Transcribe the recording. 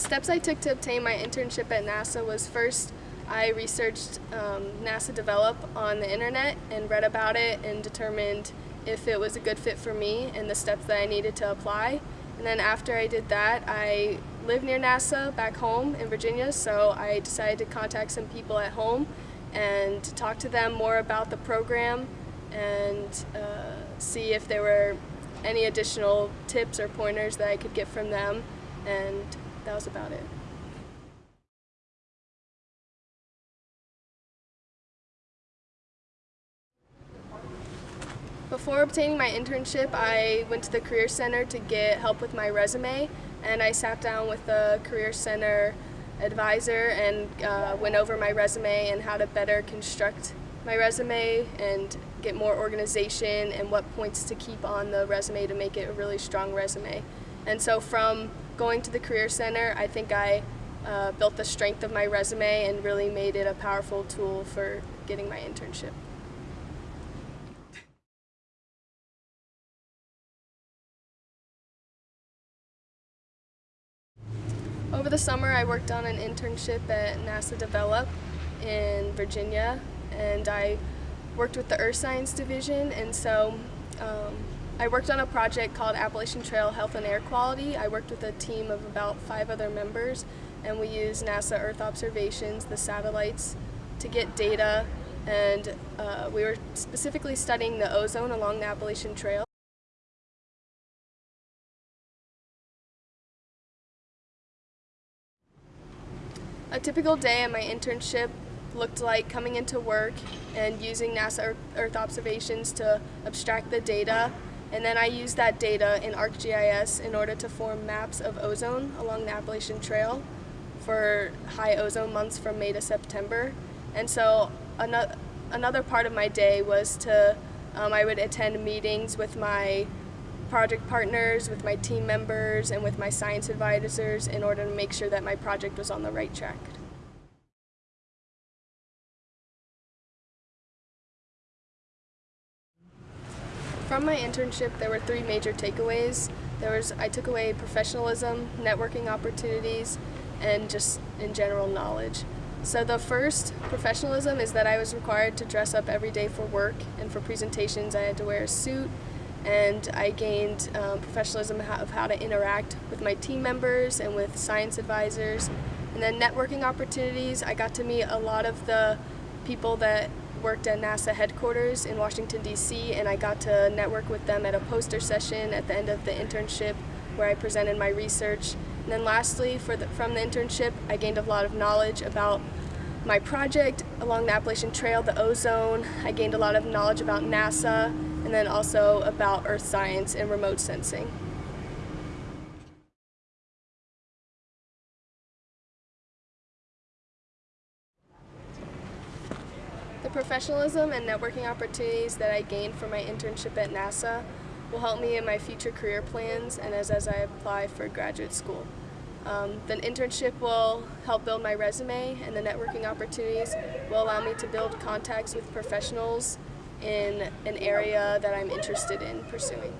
steps I took to obtain my internship at NASA was first I researched um, NASA Develop on the internet and read about it and determined if it was a good fit for me and the steps that I needed to apply. And then after I did that, I live near NASA back home in Virginia, so I decided to contact some people at home and talk to them more about the program and uh, see if there were any additional tips or pointers that I could get from them, and that was about it. Before obtaining my internship, I went to the Career Center to get help with my resume, and I sat down with the Career Center advisor and uh, went over my resume and how to better construct my resume and get more organization and what points to keep on the resume to make it a really strong resume. And so from going to the Career Center, I think I uh, built the strength of my resume and really made it a powerful tool for getting my internship. Over the summer, I worked on an internship at NASA Develop in Virginia, and I worked with the Earth Science Division, and so um, I worked on a project called Appalachian Trail Health and Air Quality. I worked with a team of about five other members, and we used NASA Earth observations, the satellites, to get data, and uh, we were specifically studying the ozone along the Appalachian Trail. A typical day in my internship looked like coming into work and using NASA Earth observations to abstract the data and then I used that data in ArcGIS in order to form maps of ozone along the Appalachian Trail for high ozone months from May to September. And so another, another part of my day was to, um, I would attend meetings with my project partners, with my team members, and with my science advisors in order to make sure that my project was on the right track. From my internship, there were three major takeaways. There was, I took away professionalism, networking opportunities, and just in general knowledge. So the first, professionalism, is that I was required to dress up every day for work, and for presentations I had to wear a suit, and I gained um, professionalism of how to interact with my team members and with science advisors. And then networking opportunities, I got to meet a lot of the people that worked at NASA headquarters in Washington, D.C., and I got to network with them at a poster session at the end of the internship where I presented my research. And then lastly, the, from the internship, I gained a lot of knowledge about my project along the Appalachian Trail, the ozone. I gained a lot of knowledge about NASA, and then also about earth science and remote sensing. The professionalism and networking opportunities that I gained from my internship at NASA will help me in my future career plans and as, as I apply for graduate school. Um, the internship will help build my resume and the networking opportunities will allow me to build contacts with professionals in an area that I'm interested in pursuing.